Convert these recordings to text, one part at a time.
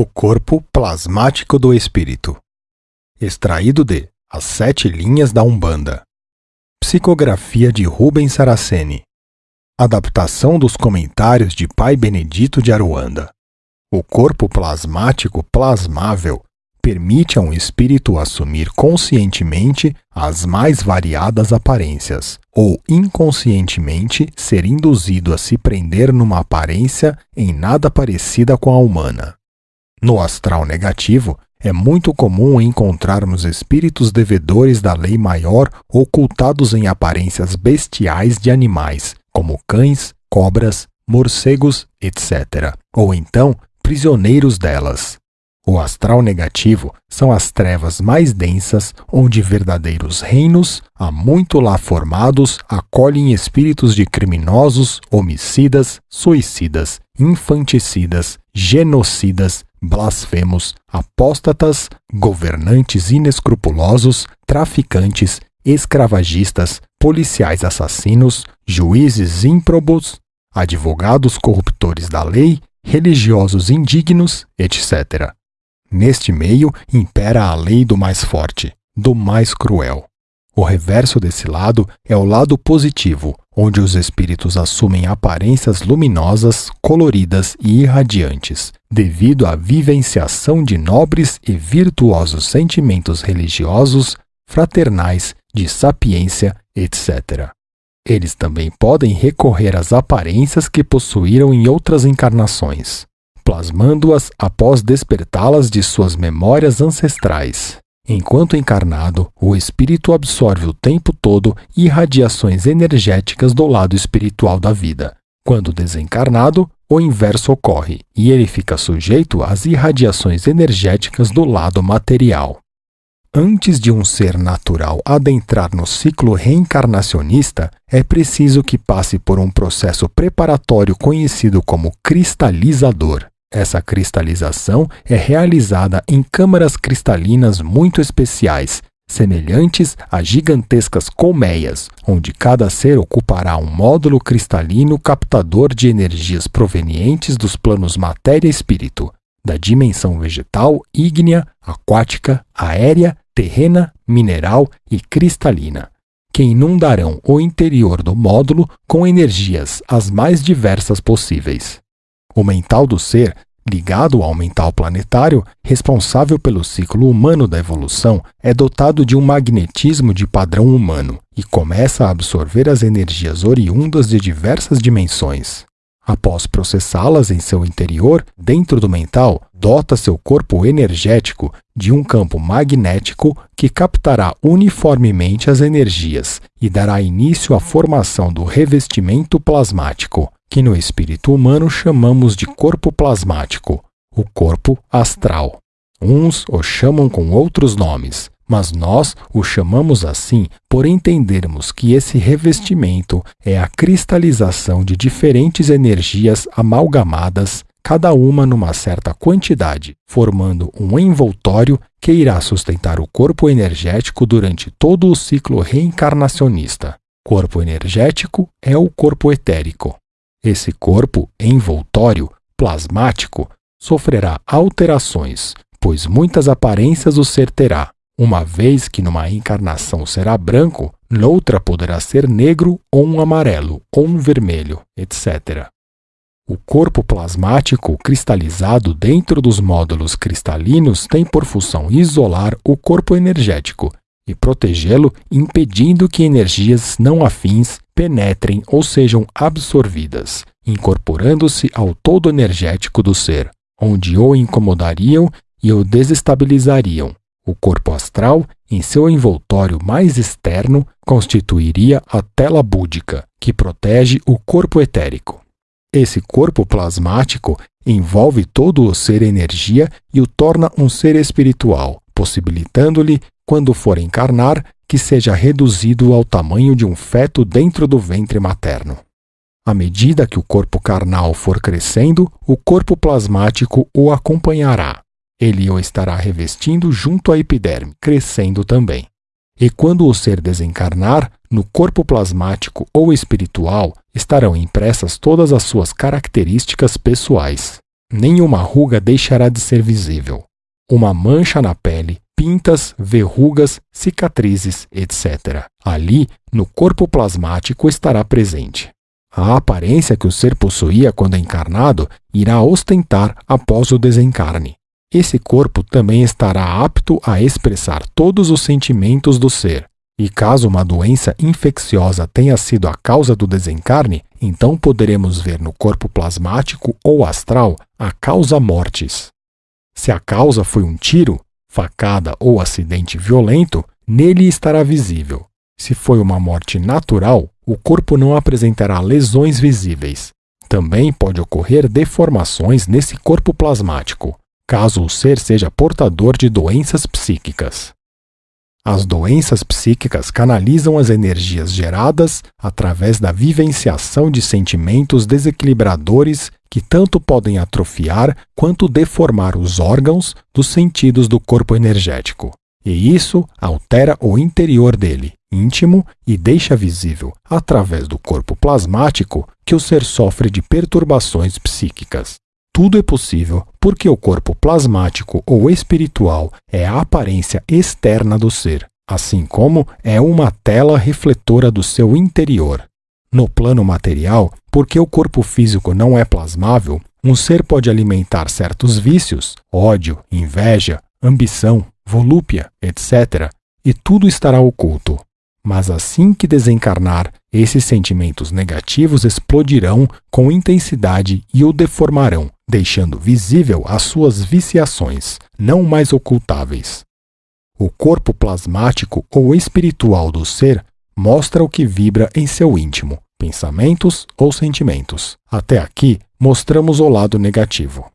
O corpo plasmático do espírito. Extraído de As Sete Linhas da Umbanda. Psicografia de Rubens Saraceni. Adaptação dos comentários de Pai Benedito de Aruanda. O corpo plasmático plasmável permite a um espírito assumir conscientemente as mais variadas aparências, ou inconscientemente ser induzido a se prender numa aparência em nada parecida com a humana. No astral negativo, é muito comum encontrarmos espíritos devedores da lei maior ocultados em aparências bestiais de animais, como cães, cobras, morcegos, etc., ou então prisioneiros delas. O astral negativo são as trevas mais densas, onde verdadeiros reinos, há muito lá formados, acolhem espíritos de criminosos, homicidas, suicidas, infanticidas, genocidas, blasfemos, apóstatas, governantes inescrupulosos, traficantes, escravagistas, policiais assassinos, juízes ímprobos, advogados corruptores da lei, religiosos indignos, etc. Neste meio impera a lei do mais forte, do mais cruel. O reverso desse lado é o lado positivo, onde os espíritos assumem aparências luminosas, coloridas e irradiantes, devido à vivenciação de nobres e virtuosos sentimentos religiosos, fraternais, de sapiência, etc. Eles também podem recorrer às aparências que possuíram em outras encarnações, plasmando-as após despertá-las de suas memórias ancestrais. Enquanto encarnado, o espírito absorve o tempo todo irradiações energéticas do lado espiritual da vida. Quando desencarnado, o inverso ocorre e ele fica sujeito às irradiações energéticas do lado material. Antes de um ser natural adentrar no ciclo reencarnacionista, é preciso que passe por um processo preparatório conhecido como cristalizador. Essa cristalização é realizada em câmaras cristalinas muito especiais, semelhantes a gigantescas colmeias, onde cada ser ocupará um módulo cristalino captador de energias provenientes dos planos matéria-espírito, da dimensão vegetal, ígnea, aquática, aérea, terrena, mineral e cristalina, que inundarão o interior do módulo com energias as mais diversas possíveis. O mental do ser, ligado ao mental planetário, responsável pelo ciclo humano da evolução, é dotado de um magnetismo de padrão humano e começa a absorver as energias oriundas de diversas dimensões. Após processá-las em seu interior, dentro do mental, dota seu corpo energético de um campo magnético que captará uniformemente as energias e dará início à formação do revestimento plasmático, que no espírito humano chamamos de corpo plasmático, o corpo astral. Uns o chamam com outros nomes, mas nós o chamamos assim por entendermos que esse revestimento é a cristalização de diferentes energias amalgamadas, cada uma numa certa quantidade, formando um envoltório que irá sustentar o corpo energético durante todo o ciclo reencarnacionista. Corpo energético é o corpo etérico. Esse corpo envoltório, plasmático, sofrerá alterações, pois muitas aparências o ser terá, uma vez que numa encarnação será branco, noutra poderá ser negro ou um amarelo ou um vermelho, etc. O corpo plasmático cristalizado dentro dos módulos cristalinos tem por função isolar o corpo energético e protegê-lo, impedindo que energias não afins penetrem ou sejam absorvidas, incorporando-se ao todo energético do ser, onde o incomodariam e o desestabilizariam. O corpo astral, em seu envoltório mais externo, constituiria a tela búdica, que protege o corpo etérico. Esse corpo plasmático envolve todo o ser energia e o torna um ser espiritual, possibilitando-lhe, quando for encarnar, que seja reduzido ao tamanho de um feto dentro do ventre materno. À medida que o corpo carnal for crescendo, o corpo plasmático o acompanhará. Ele o estará revestindo junto à epiderme, crescendo também. E quando o ser desencarnar, no corpo plasmático ou espiritual estarão impressas todas as suas características pessoais. nenhuma ruga deixará de ser visível. Uma mancha na pele, pintas, verrugas, cicatrizes, etc. Ali, no corpo plasmático, estará presente. A aparência que o ser possuía quando encarnado irá ostentar após o desencarne. Esse corpo também estará apto a expressar todos os sentimentos do ser. E caso uma doença infecciosa tenha sido a causa do desencarne, então poderemos ver no corpo plasmático ou astral a causa mortis. Se a causa foi um tiro, facada ou acidente violento, nele estará visível. Se foi uma morte natural, o corpo não apresentará lesões visíveis. Também pode ocorrer deformações nesse corpo plasmático, caso o ser seja portador de doenças psíquicas. As doenças psíquicas canalizam as energias geradas através da vivenciação de sentimentos desequilibradores que tanto podem atrofiar quanto deformar os órgãos dos sentidos do corpo energético. E isso altera o interior dele, íntimo, e deixa visível, através do corpo plasmático, que o ser sofre de perturbações psíquicas. Tudo é possível porque o corpo plasmático ou espiritual é a aparência externa do ser, assim como é uma tela refletora do seu interior. No plano material, porque o corpo físico não é plasmável, um ser pode alimentar certos vícios, ódio, inveja, ambição, volúpia, etc., e tudo estará oculto. Mas assim que desencarnar, esses sentimentos negativos explodirão com intensidade e o deformarão, deixando visível as suas viciações, não mais ocultáveis. O corpo plasmático ou espiritual do ser mostra o que vibra em seu íntimo, pensamentos ou sentimentos. Até aqui, mostramos o lado negativo.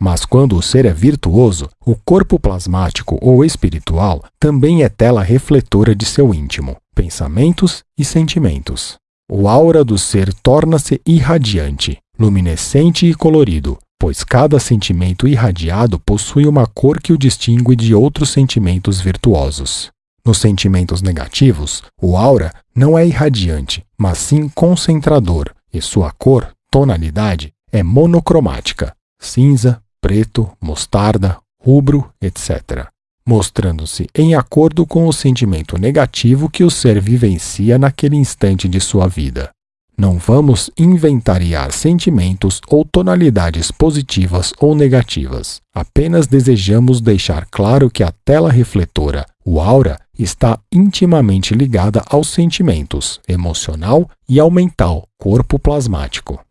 Mas quando o ser é virtuoso, o corpo plasmático ou espiritual também é tela refletora de seu íntimo, pensamentos e sentimentos. O aura do ser torna-se irradiante, luminescente e colorido, pois cada sentimento irradiado possui uma cor que o distingue de outros sentimentos virtuosos. Nos sentimentos negativos, o aura não é irradiante, mas sim concentrador, e sua cor, tonalidade, é monocromática, cinza, preto, mostarda, rubro, etc., mostrando-se em acordo com o sentimento negativo que o ser vivencia naquele instante de sua vida. Não vamos inventariar sentimentos ou tonalidades positivas ou negativas. Apenas desejamos deixar claro que a tela refletora, o aura, está intimamente ligada aos sentimentos, emocional e ao mental, corpo plasmático.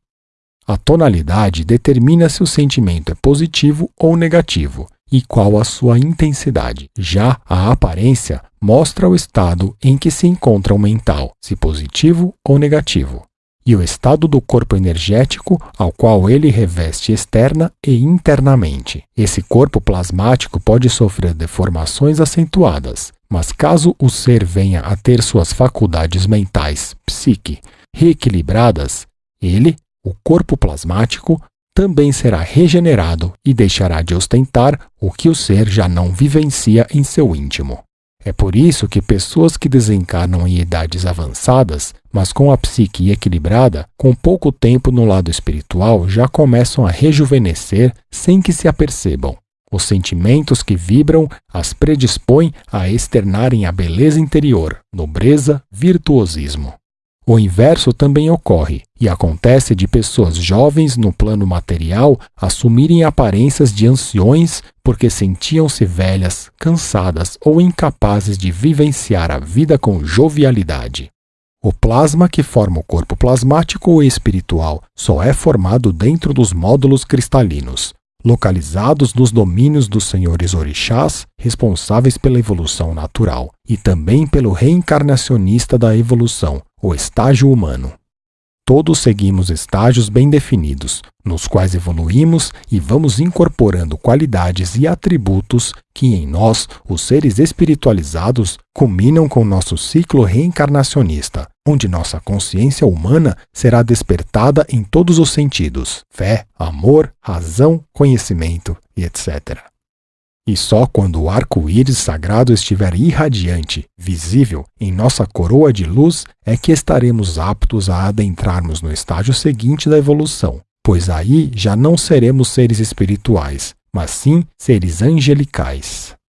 A tonalidade determina se o sentimento é positivo ou negativo e qual a sua intensidade. Já a aparência mostra o estado em que se encontra o mental, se positivo ou negativo, e o estado do corpo energético ao qual ele reveste externa e internamente. Esse corpo plasmático pode sofrer deformações acentuadas, mas caso o ser venha a ter suas faculdades mentais, psique, reequilibradas, ele o corpo plasmático também será regenerado e deixará de ostentar o que o ser já não vivencia em seu íntimo. É por isso que pessoas que desencarnam em idades avançadas, mas com a psique equilibrada, com pouco tempo no lado espiritual, já começam a rejuvenescer sem que se apercebam. Os sentimentos que vibram as predispõem a externarem a beleza interior, nobreza, virtuosismo. O inverso também ocorre, e acontece de pessoas jovens no plano material assumirem aparências de anciões porque sentiam-se velhas, cansadas ou incapazes de vivenciar a vida com jovialidade. O plasma que forma o corpo plasmático ou espiritual só é formado dentro dos módulos cristalinos, localizados nos domínios dos senhores orixás, responsáveis pela evolução natural, e também pelo reencarnacionista da evolução, o estágio humano. Todos seguimos estágios bem definidos, nos quais evoluímos e vamos incorporando qualidades e atributos que em nós, os seres espiritualizados, culminam com nosso ciclo reencarnacionista, onde nossa consciência humana será despertada em todos os sentidos: fé, amor, razão, conhecimento e etc. E só quando o arco-íris sagrado estiver irradiante, visível, em nossa coroa de luz, é que estaremos aptos a adentrarmos no estágio seguinte da evolução, pois aí já não seremos seres espirituais, mas sim seres angelicais.